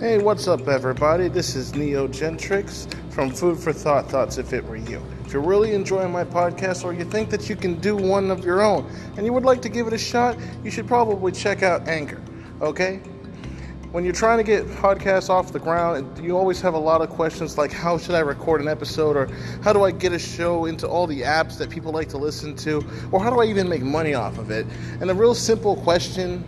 Hey, what's up, everybody? This is Neo Gentrix from Food for Thought Thoughts If It Were You. If you're really enjoying my podcast or you think that you can do one of your own and you would like to give it a shot, you should probably check out Anchor, okay? When you're trying to get podcasts off the ground, you always have a lot of questions like how should I record an episode or how do I get a show into all the apps that people like to listen to or how do I even make money off of it? And a real simple question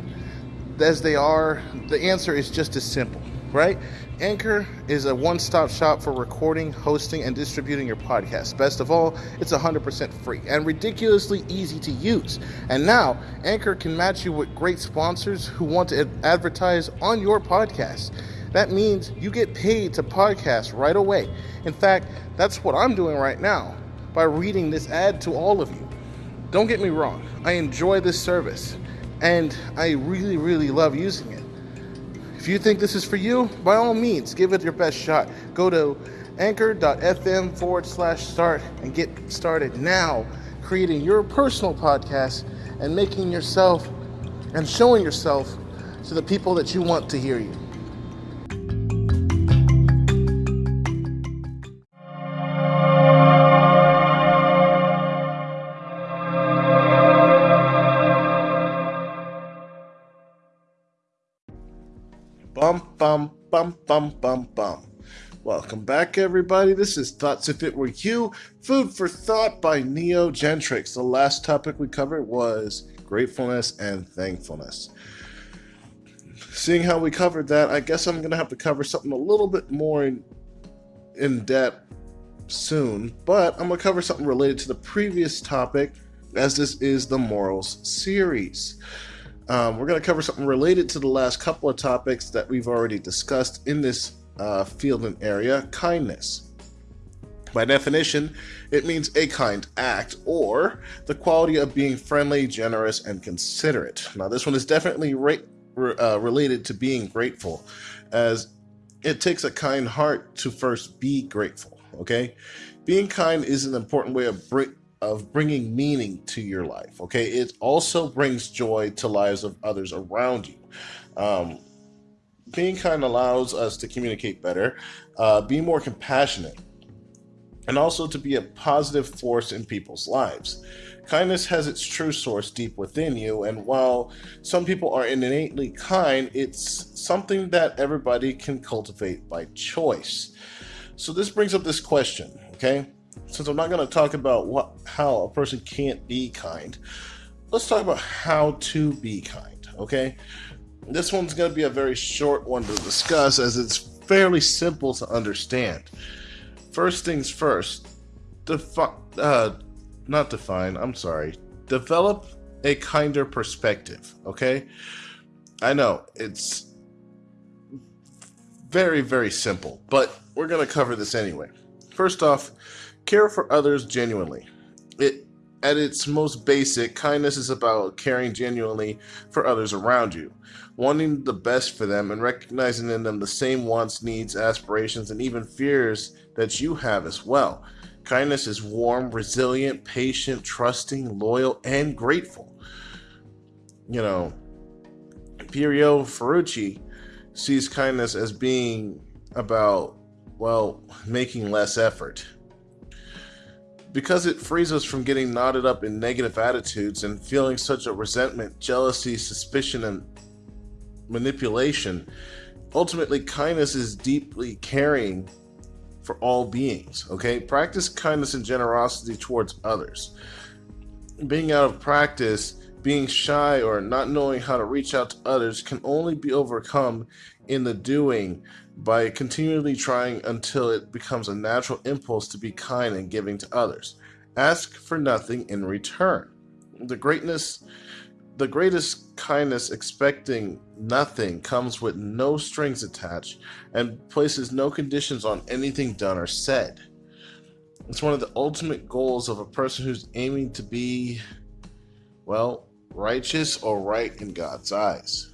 as they are, the answer is just as simple right? Anchor is a one stop shop for recording, hosting, and distributing your podcast. Best of all, it's 100% free and ridiculously easy to use. And now, Anchor can match you with great sponsors who want to advertise on your podcast. That means you get paid to podcast right away. In fact, that's what I'm doing right now by reading this ad to all of you. Don't get me wrong, I enjoy this service and I really, really love using it. If you think this is for you, by all means, give it your best shot. Go to anchor.fm forward slash start and get started now creating your personal podcast and making yourself and showing yourself to the people that you want to hear you. Bum, bum, bum. Welcome back, everybody. This is Thoughts If It Were You, Food for Thought by Neo Gentrix. The last topic we covered was gratefulness and thankfulness. Seeing how we covered that, I guess I'm going to have to cover something a little bit more in, in depth soon, but I'm going to cover something related to the previous topic, as this is the Morals series. Um, we're going to cover something related to the last couple of topics that we've already discussed in this uh, field and area kindness. By definition, it means a kind act or the quality of being friendly, generous, and considerate. Now, this one is definitely re- uh, related to being grateful, as it takes a kind heart to first be grateful. Okay, being kind is an important way of br- of bringing meaning to your life. Okay, it also brings joy to lives of others around you. Um, being kind allows us to communicate better, uh, be more compassionate, and also to be a positive force in people's lives. Kindness has its true source deep within you, and while some people are innately kind, it's something that everybody can cultivate by choice. So, this brings up this question, okay? Since I'm not going to talk about what how a person can't be kind, let's talk about how to be kind. Okay, this one's going to be a very short one to discuss as it's fairly simple to understand. First things first, define uh, not define. I'm sorry. Develop a kinder perspective. Okay, I know it's very very simple, but we're going to cover this anyway. First off Care for others genuinely. It at its most basic, kindness is about caring genuinely for others around you, wanting the best for them and recognizing in them the same wants, needs, aspirations, and even fears that you have as well. Kindness is warm, resilient, patient, trusting, loyal, and grateful. You know, Piero Ferrucci sees kindness as being about, well, making less effort because it frees us from getting knotted up in negative attitudes and feeling such a resentment, jealousy, suspicion, and manipulation. Ultimately, kindness is deeply caring for all beings. Okay? Practice kindness and generosity towards others. Being out of practice, being shy, or not knowing how to reach out to others can only be overcome in the doing by continually trying until it becomes a natural impulse to be kind and giving to others. Ask for nothing in return. The greatness the greatest kindness expecting nothing comes with no strings attached and places no conditions on anything done or said. It's one of the ultimate goals of a person who's aiming to be well, righteous or right in God's eyes.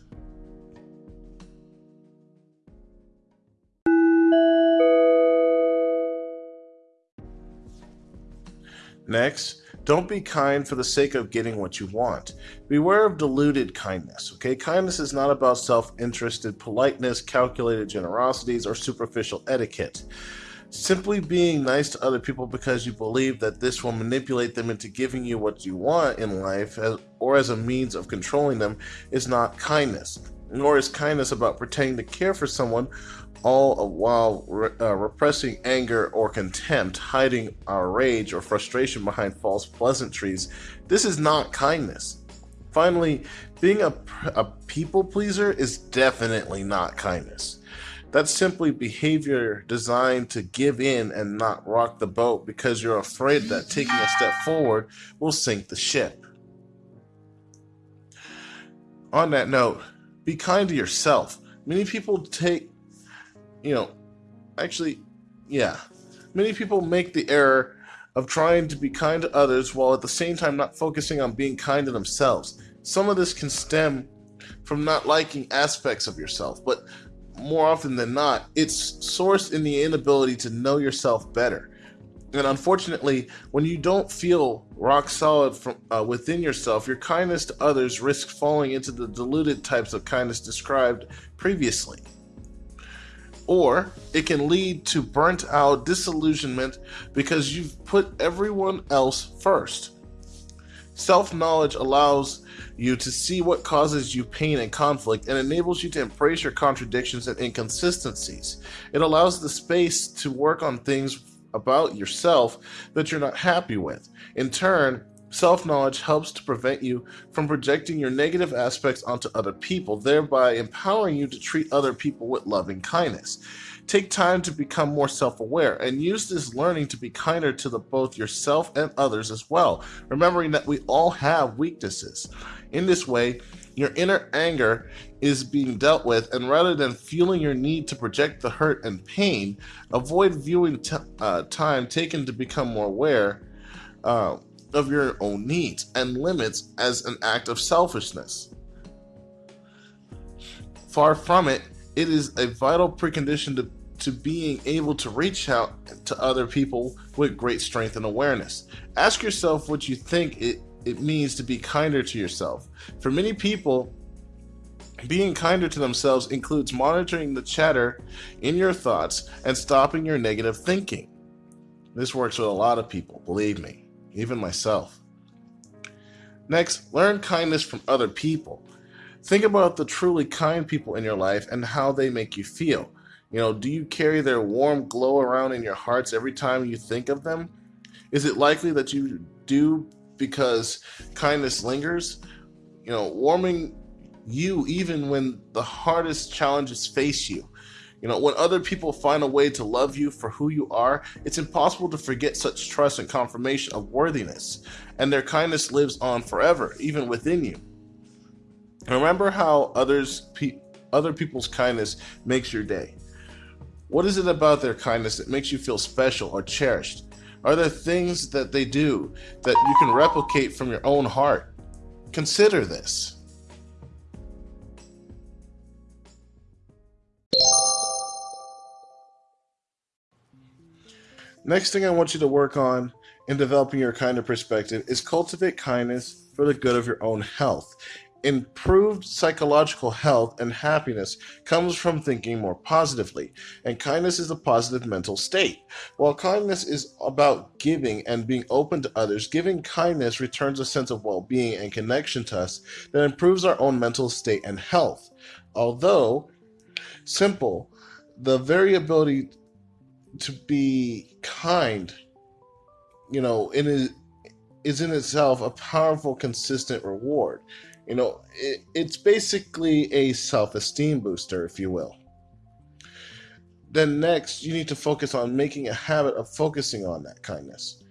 Next, Don't be kind for the sake of getting what you want. Beware of deluded kindness, okay? Kindness is not about self interested politeness, calculated generosities, or superficial etiquette. Simply being nice to other people because you believe that this will manipulate them into giving you what you want in life or as a means of controlling them is not kindness. Nor is kindness about pretending to care for someone all while re- uh, repressing anger or contempt, hiding our rage or frustration behind false pleasantries. This is not kindness. Finally, being a, a people pleaser is definitely not kindness. That's simply behavior designed to give in and not rock the boat because you're afraid that taking a step forward will sink the ship. On that note, be kind to yourself. Many people take, you know, actually, yeah, many people make the error of trying to be kind to others while at the same time not focusing on being kind to themselves. Some of this can stem from not liking aspects of yourself, but more often than not, it's sourced in the inability to know yourself better. And unfortunately, when you don't feel rock solid from uh, within yourself, your kindness to others risks falling into the diluted types of kindness described previously. Or it can lead to burnt out disillusionment because you've put everyone else first. Self knowledge allows you to see what causes you pain and conflict and enables you to embrace your contradictions and inconsistencies. It allows the space to work on things about yourself that you're not happy with. In turn, Self knowledge helps to prevent you from projecting your negative aspects onto other people, thereby empowering you to treat other people with loving kindness. Take time to become more self aware and use this learning to be kinder to the, both yourself and others as well, remembering that we all have weaknesses. In this way, your inner anger is being dealt with, and rather than feeling your need to project the hurt and pain, avoid viewing uh, time taken to become more aware uh, of your own needs and limits as an act of selfishness. Far from it, it is a vital precondition to to being able to reach out to other people with great strength and awareness. Ask yourself what you think it, it means to be kinder to yourself. For many people, being kinder to themselves includes monitoring the chatter in your thoughts and stopping your negative thinking. This works with a lot of people, believe me, even myself. Next, learn kindness from other people. Think about the truly kind people in your life and how they make you feel. You know, do you carry their warm glow around in your hearts every time you think of them? Is it likely that you do because kindness lingers? You know, warming you even when the hardest challenges face you. You know, when other people find a way to love you for who you are, it's impossible to forget such trust and confirmation of worthiness, and their kindness lives on forever, even within you. Remember how others pe- other people's kindness makes your day. What is it about their kindness that makes you feel special or cherished? Are there things that they do that you can replicate from your own heart? Consider this. Next thing I want you to work on in developing your kind of perspective is cultivate kindness for the good of your own health. Improved psychological health and happiness comes from thinking more positively, and kindness is a positive mental state. While kindness is about giving and being open to others, giving kindness returns a sense of well being and connection to us that improves our own mental state and health. Although simple, the variability to be kind, you know, in is in itself a powerful, consistent reward. You know, it, it's basically a self esteem booster, if you will. Then, next, you need to focus on making a habit of focusing on that kindness.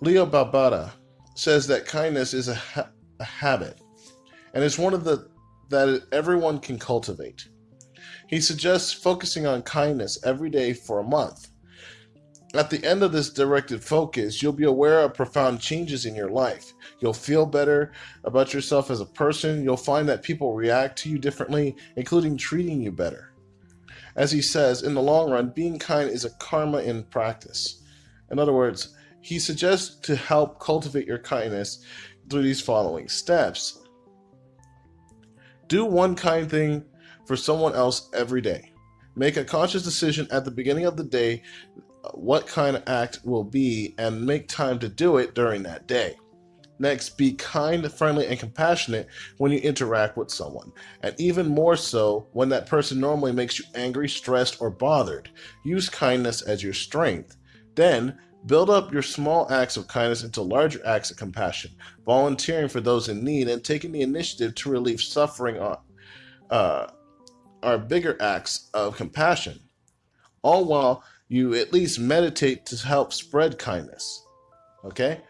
Leo Babauta says that kindness is a, ha- a habit, and it's one of the that everyone can cultivate. He suggests focusing on kindness every day for a month. At the end of this directed focus, you'll be aware of profound changes in your life. You'll feel better about yourself as a person. You'll find that people react to you differently, including treating you better. As he says, in the long run, being kind is a karma in practice. In other words, He suggests to help cultivate your kindness through these following steps. Do one kind thing for someone else every day. Make a conscious decision at the beginning of the day uh, what kind of act will be and make time to do it during that day. Next, be kind, friendly, and compassionate when you interact with someone, and even more so when that person normally makes you angry, stressed, or bothered. Use kindness as your strength. Then, build up your small acts of kindness into larger acts of compassion, volunteering for those in need, and taking the initiative to relieve suffering are, uh, are bigger acts of compassion. All while you at least meditate to help spread kindness. Okay?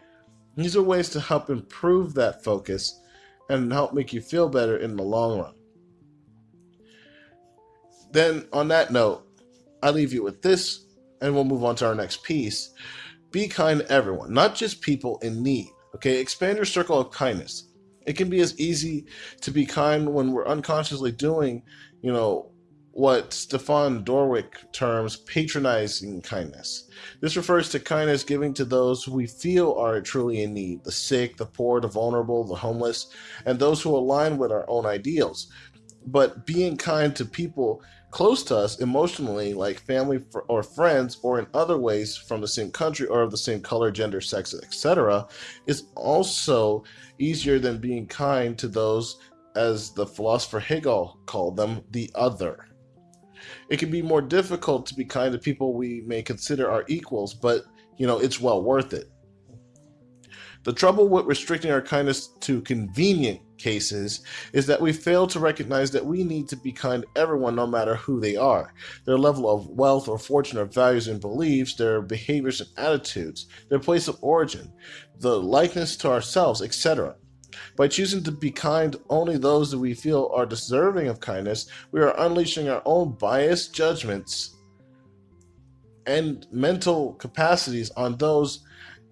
These are ways to help improve that focus and help make you feel better in the long run. Then, on that note, I leave you with this, and we'll move on to our next piece. Be kind to everyone, not just people in need. Okay, expand your circle of kindness. It can be as easy to be kind when we're unconsciously doing, you know, what Stefan Dorwick terms patronizing kindness. This refers to kindness giving to those who we feel are truly in need the sick, the poor, the vulnerable, the homeless, and those who align with our own ideals. But being kind to people close to us emotionally, like family or friends, or in other ways from the same country or of the same color, gender, sex, etc., is also easier than being kind to those, as the philosopher Hegel called them, the other. It can be more difficult to be kind to people we may consider our equals, but you know, it's well worth it. The trouble with restricting our kindness to convenient cases is that we fail to recognize that we need to be kind to everyone no matter who they are, their level of wealth or fortune or values and beliefs, their behaviors and attitudes, their place of origin, the likeness to ourselves, etc. By choosing to be kind only those that we feel are deserving of kindness, we are unleashing our own biased judgments and mental capacities on those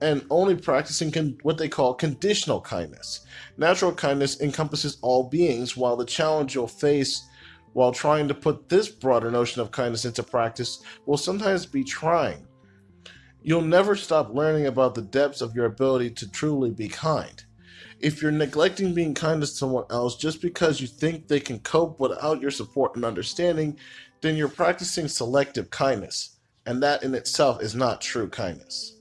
and only practicing con- what they call conditional kindness. Natural kindness encompasses all beings, while the challenge you'll face while trying to put this broader notion of kindness into practice will sometimes be trying. You'll never stop learning about the depths of your ability to truly be kind. If you're neglecting being kind to someone else just because you think they can cope without your support and understanding, then you're practicing selective kindness, and that in itself is not true kindness.